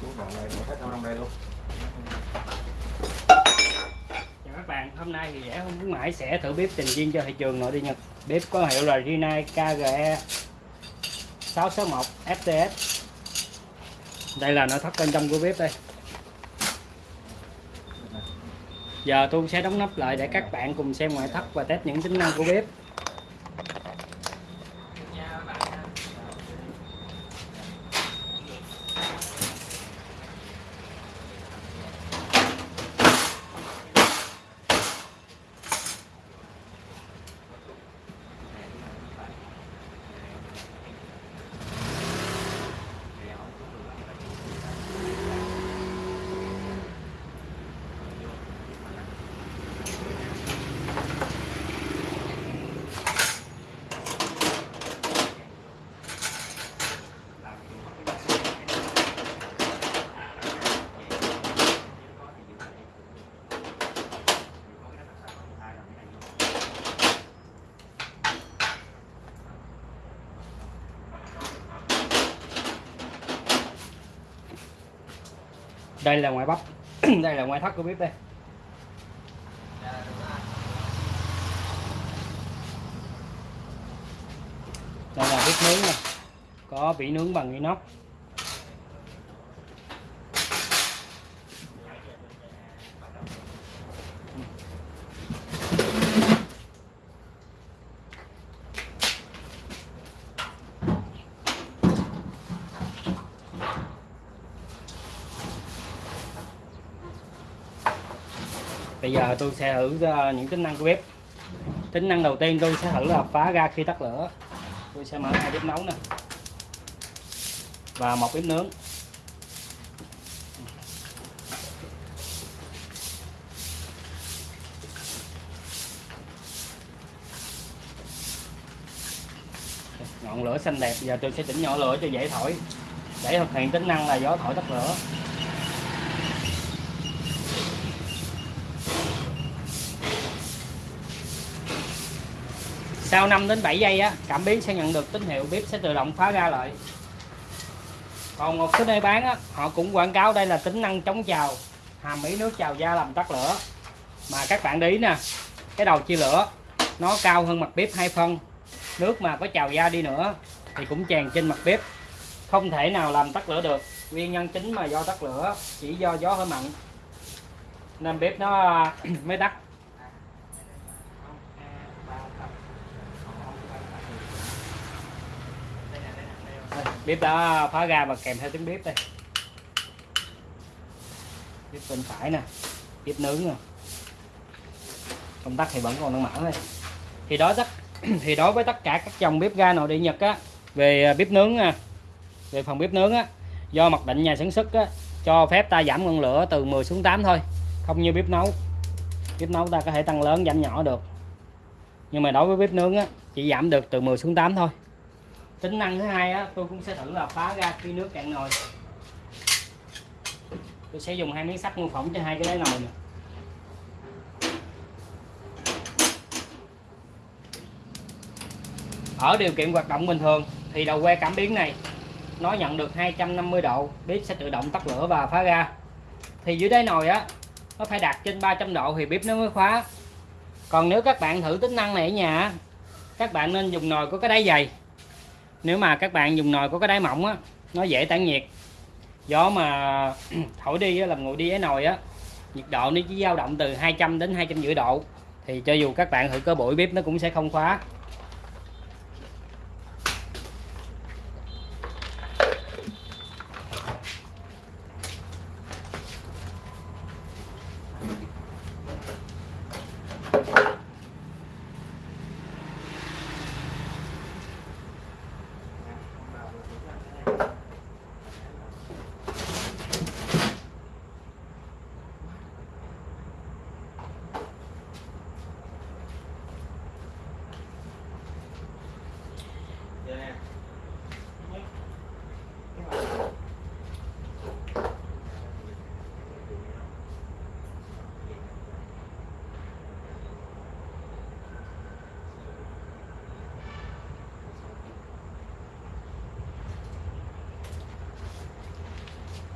Chú gọn đây, hết đâu trong đây luôn. Chào các bạn, hôm nay thì rẻ không khuyến mãi sẽ thử bếp trình viên cho thị trường nội địa Nhật. Bếp có hiệu là Rinnai KGE 661 FTS. Đây là nội thất bên trong của bếp đây. Giờ tôi sẽ đóng nắp lại để các bạn cùng xem ngoại thất và test những tính năng của bếp. Đây là ngoại bắp. đây là ngoại thất của bếp đây. Đây là bếp nướng này, Có vỉ nướng bằng inox. Bây giờ tôi sẽ thử ờ, những tính năng của bếp. Tính năng đầu tiên tôi sẽ thử là phá ra khi tắt lửa. Tôi sẽ mở hai bếp nấu nè. Và một bếp nướng. Ngọn lửa xanh đẹp, giờ tôi sẽ chỉnh nhỏ lửa cho dễ thổi. Để thực hiện tính năng là gió thổi tắt lửa. Sau 5 đến 7 giây á, cảm biến sẽ nhận được tín hiệu bếp sẽ tự động phá ra lại. Còn một số nơi bán á, họ cũng quảng cáo đây là tính năng chống trào hàm ý nước trào da làm tắt lửa. Mà các bạn để ý nè, cái đầu chia lửa, nó cao hơn mặt bếp hai phân. Nước mà có trào da đi nữa thì cũng tràn trên mặt bếp. Không thể nào làm tắt lửa được, nguyên nhân chính mà do tắt lửa chỉ do gió hơi mặn. Nên bếp nó, mới tắt Đây, bếp đã phá ra và kèm theo tiếng bếp đây. Bếp bên phải nè, bếp nướng nè. Công tắc thì vẫn còn đang mở đây. Thì đó tất, thì đối với tất cả các dòng bếp ga nội địa nhật á, về à, bếp nướng nè, về phần bếp nướng á, do mặc định nhà sản xuất á, cho phép ta giảm ngọn lửa từ 10 xuống 8 thôi. Không như bếp nấu. Bếp nấu ta có thể tăng lớn, giảm nhỏ được. Nhưng mà đối với bếp nướng á, chỉ giảm được từ 10 xuống 8 thôi tính năng thứ hai á, tôi cũng sẽ thử là phá ra khi nước cạn nồi. Tôi sẽ dùng hai miếng sắt mô phỏng cho hai cái đáy nồi này. ở điều kiện hoạt động bình thường, thì đầu que cảm biến này, nó nhận được 250 độ, bếp sẽ tự động tắt lửa và phá ra. Thì dưới đáy nồi á, nó phải đạt trên 300 độ thì bếp nó mới khóa. Còn nếu các bạn thử tính năng này ở nhà các bạn nên dùng nồi có cái đáy dày nếu mà các bạn dùng nồi có cái đáy mỏng á nó dễ tản nhiệt. Gió mà thổi đi á, làm nguội đi cái nồi á nhiệt độ nó chỉ dao động từ 200 đến 250 độ. Thì cho dù các bạn thử cơ bụi bếp nó cũng sẽ không khóa.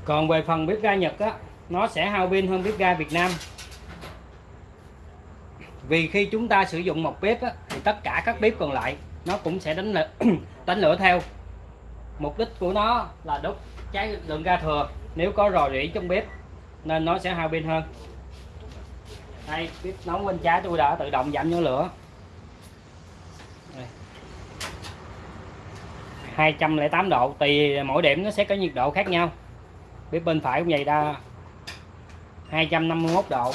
Còn về phần bếp ga Nhật á nó sẽ hao pin hơn bếp ga Việt Nam. Vì khi chúng ta sử dụng một bếp á, thì tất cả các bếp còn lại nó cũng sẽ đánh lửa, đánh lửa theo. Mục đích của nó là đốt cháy lượng ga thừa. Nếu có rò rỉ trong bếp nên nó sẽ hao pin hơn. Đây bếp nấu bên trái tôi đã tự động giảm nhỏ lửa. 208 độ tùy mỗi điểm nó sẽ có nhiệt độ khác nhau bếp bên phải cũng vậy đa 251 độ.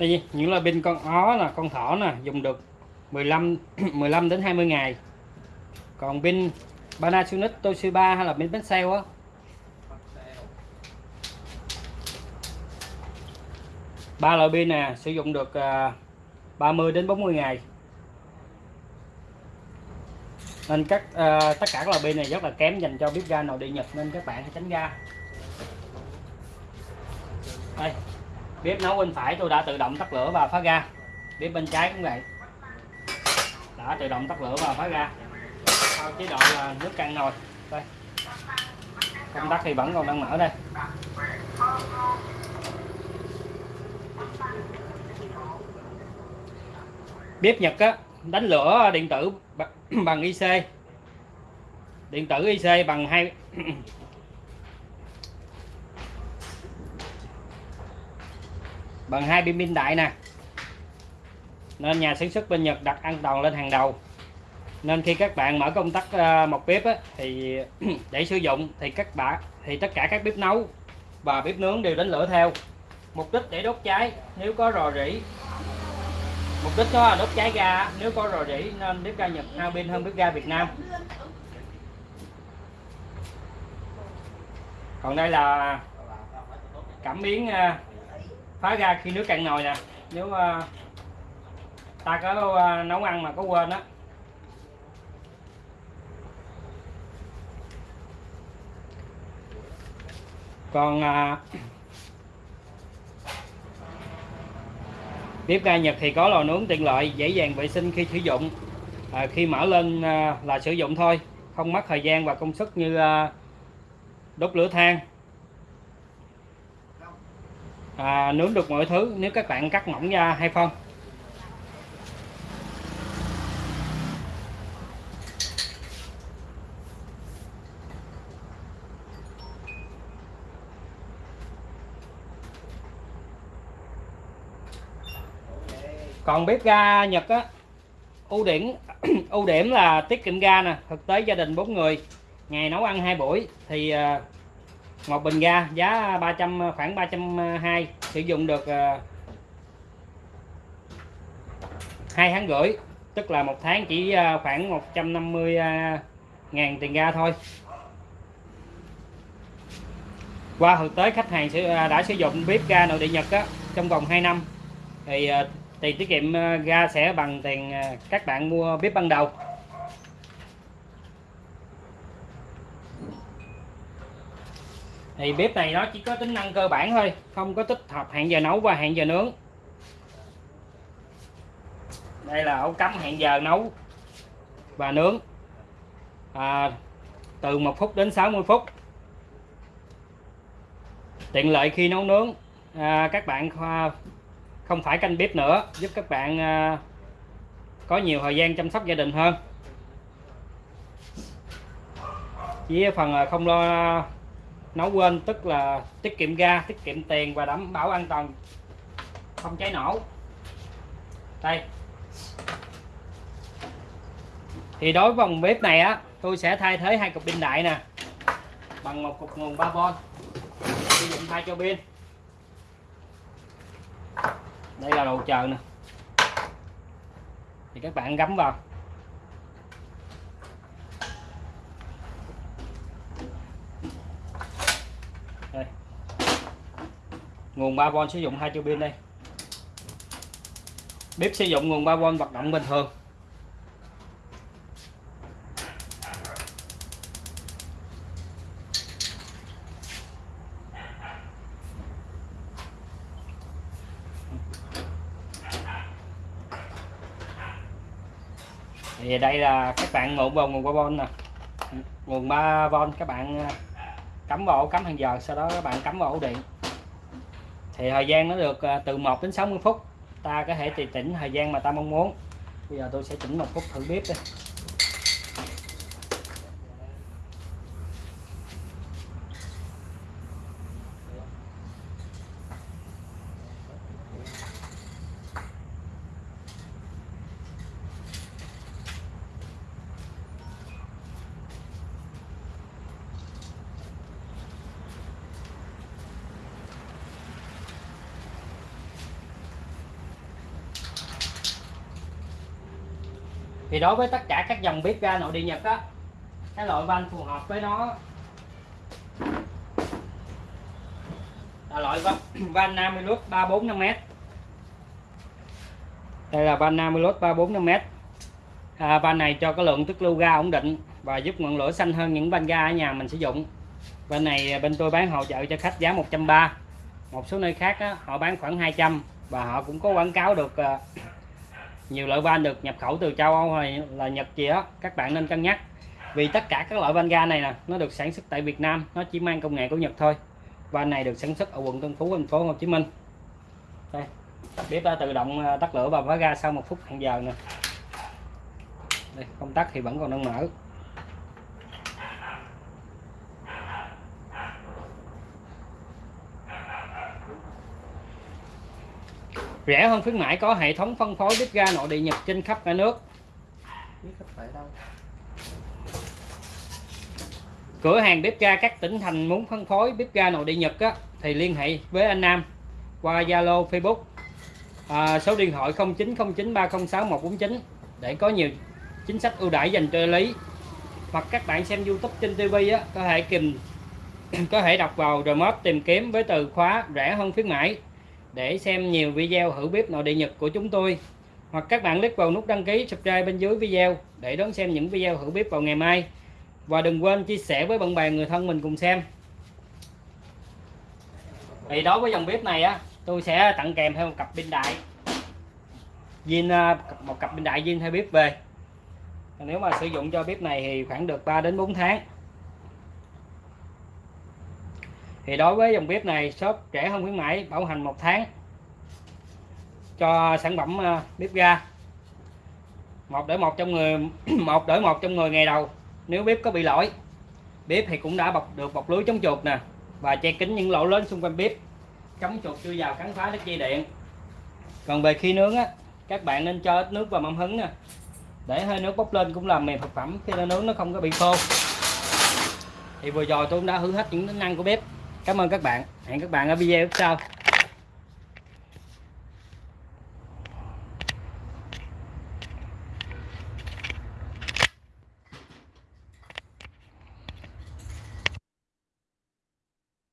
Đây những loại pin con ó là con thỏ nè dùng được 15 15 đến 20 ngày. Còn pin Panasonic Toshiba hay là pin Maxell á? Ba loại pin nè sử dụng được à, 30 đến 40 ngày. Nên các uh, tất cả các loại pin này rất là kém dành cho bếp ga nội địa Nhật nên các bạn hãy tránh ra. Đây bếp nấu bên phải tôi đã tự động tắt lửa và phá ga. Bếp bên trái cũng vậy. Đã tự động tắt lửa và phá ga. Sau chế độ là nước căng nồi. Đây. Công tắc thì vẫn còn đang mở đây. Bếp Nhật á, đánh lửa điện tử bằng IC điện tử IC bằng hai bằng hai pin pin đại nè. Nên nhà sản xuất bên Nhật đặt an toàn lên hàng đầu. Nên khi các bạn mở công tắc ờ, một bếp á, thì để sử dụng thì các bạn thì tất cả các bếp nấu và bếp nướng đều đánh lửa theo. Mục đích để đốt cháy nếu có rò rỉ. Mục đích đó là đốt cháy ga nếu có rò rỉ nên bếp ga Nhật hao pin hơn bếp ga Việt Nam. Còn đây là cảm biến ờ, phá ra khi nước cạn nồi nè. Nếu uh, ta có uh, nấu ăn mà có quên á. Còn ờ, uh, bếp ga Nhật thì có lò nướng tiện lợi dễ dàng vệ sinh khi sử dụng. À, khi mở lên à, là sử dụng thôi không mất thời gian và công sức như à, đốt lửa than à, nướng được mọi thứ nếu các bạn cắt mỏng ra hay phân. Còn bếp ga Nhật á ưu điểm ưu điểm là tiết kiệm ga nè thực tế gia đình bốn người ngày nấu ăn hai buổi thì à, một bình ga giá 300 khoảng 320 sử dụng được ờ, hai tháng rưỡi tức là một tháng chỉ ờ, khoảng 150 ờ, ngàn tiền ga thôi. Qua thực tế khách hàng đã sử dụng bếp ga nội địa Nhật á, trong vòng 2 năm thì tiền tiết kiệm ga sẽ bằng tiền các bạn mua bếp ban đầu. Thì bếp này nó chỉ có tính năng cơ bản thôi không có tích hợp hẹn giờ nấu và hẹn giờ nướng. Đây là ổ cắm hẹn giờ nấu và nướng. À, từ 1 phút đến 60 phút. Tiện lợi khi nấu nướng. À, các bạn không phải canh bếp nữa giúp các bạn à, có nhiều thời gian chăm sóc gia đình hơn. Với phần à, không lo nấu quên, tức là tiết kiệm ga, tiết kiệm tiền và đảm bảo an toàn. Không cháy nổ. Đây. Thì đối với vòng bếp này á, tôi sẽ thay thế hai cục pin đại nè. Bằng một cục nguồn 3V sử dụng thay cho pin. Đây là đồ chờ nè. Thì các bạn gắm vào. Nguồn 3V sử dụng hai tua pin đây. Bếp sử dụng nguồn 3V hoạt động bình thường. Thì đây là các bạn ngụm vào nguồn 3V nè. Nguồn 3V các bạn à, cắm vào ổ cắm hàng giờ, sau đó các bạn cắm vào ổ điện thì thời gian nó được à, từ 1 đến 60 phút. Ta có thể tùy chỉnh thời gian mà ta mong muốn. Bây giờ tôi sẽ chỉnh một phút thử bếp đây thì đối với tất cả các dòng bếp ga nội địa Nhật á cái loại van phù hợp với nó. Là loại van, van lốt 345m đây là van Namilus 345m à, van này cho cái lượng tức lưu ga ổn định và giúp ngọn lửa xanh hơn những van ga ở nhà mình sử dụng. Bên này à, bên tôi bán hỗ trợ cho khách giá 130 một số nơi khác á, họ bán khoảng 200 và họ cũng có quảng cáo được à, nhiều loại van được nhập khẩu từ châu Âu hay là Nhật gì đó các bạn nên cân nhắc. Vì tất cả các loại van ga này nè nó được sản xuất tại Việt Nam nó chỉ mang công nghệ của Nhật thôi. Van này được sản xuất ở quận Tân Phú thành phố Hồ Chí Minh. Đây bếp đã tự động à, tắt lửa và phá ga sau một phút hàng giờ nè. Đây, công tắc thì vẫn còn đang mở. Rẻ hơn khuyến mãi có hệ thống phân phối bếp ga nội địa Nhật trên khắp cả nước. Cửa hàng bếp ga các tỉnh thành muốn phân phối bếp ga nội địa Nhật á, thì liên hệ với anh Nam qua Zalo Facebook. À, số điện thoại 0909306149 để có nhiều chính sách ưu đãi dành cho lý. Hoặc các bạn xem YouTube trên TV á, có thể kìm có thể đọc vào remote tìm kiếm với từ khóa rẻ hơn khuyến mãi để xem nhiều video thử bếp nội địa Nhật của chúng tôi. Hoặc các bạn click vào nút đăng ký subscribe bên dưới video để đón xem những video thử bếp vào ngày mai. Và đừng quên chia sẻ với bạn bè người thân mình cùng xem. Thì đối với dòng bếp này á, tôi sẽ tặng kèm theo một cặp pin đại. Zin à, một cặp pin đại zin theo bếp về. Nếu mà sử dụng cho bếp này thì khoảng được 3 đến 4 tháng thì đối với dòng bếp này, shop rẻ hơn khuyến mãi, bảo hành một tháng. Cho sản phẩm ờ, bếp ga. Một đổi một trong người, một đổi một trong người ngày đầu, nếu bếp có bị lỗi. Bếp thì cũng đã bọc được bọc lưới chống chuột nè, và che kín những lỗ lớn xung quanh bếp. Chống chuột chưa vào cắn phá đất dây điện. Còn về khi nướng á, các bạn nên cho ít nước vào mâm hứng nè. Để hơi nước bốc lên cũng làm mềm thực phẩm, khi nó nướng nó không có bị khô. Thì vừa rồi tôi cũng đã hư hết những tính năng của bếp cảm ơn các bạn. Hẹn các bạn ở video sau.